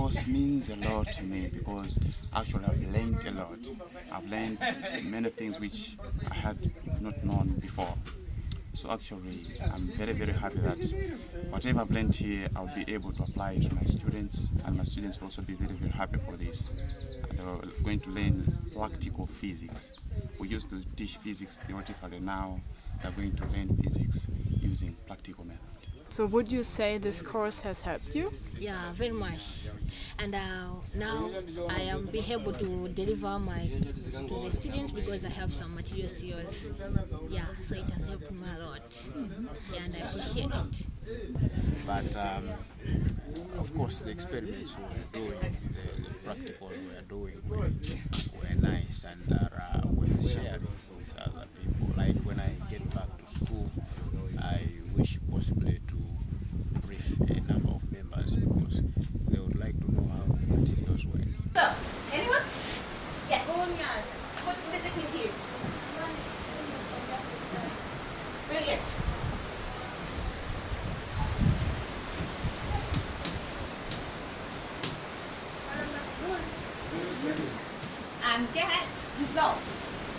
course means a lot to me because actually I've learned a lot. I've learned many things which I had not known before. So actually, I'm very, very happy that whatever I've learned here, I'll be able to apply to my students, and my students will also be very, very happy for this. They're going to learn practical physics. We used to teach physics theoretically, now they're going to learn physics using practical method. So would you say this course has helped you? Yeah, very much. And uh, now I am be able to deliver my to the students because I have some materials to use. Yeah, so it has helped me a lot. Yeah, and I appreciate it. But um, of course, the experiments we were doing, the, the practical we were doing were, were nice and are uh, worth sharing with other people. Like when I get back to school, I wish possibly to brief a number of members because they would like to know how the materials work. So, anyone? What does physics mean to you? Brilliant. And get results.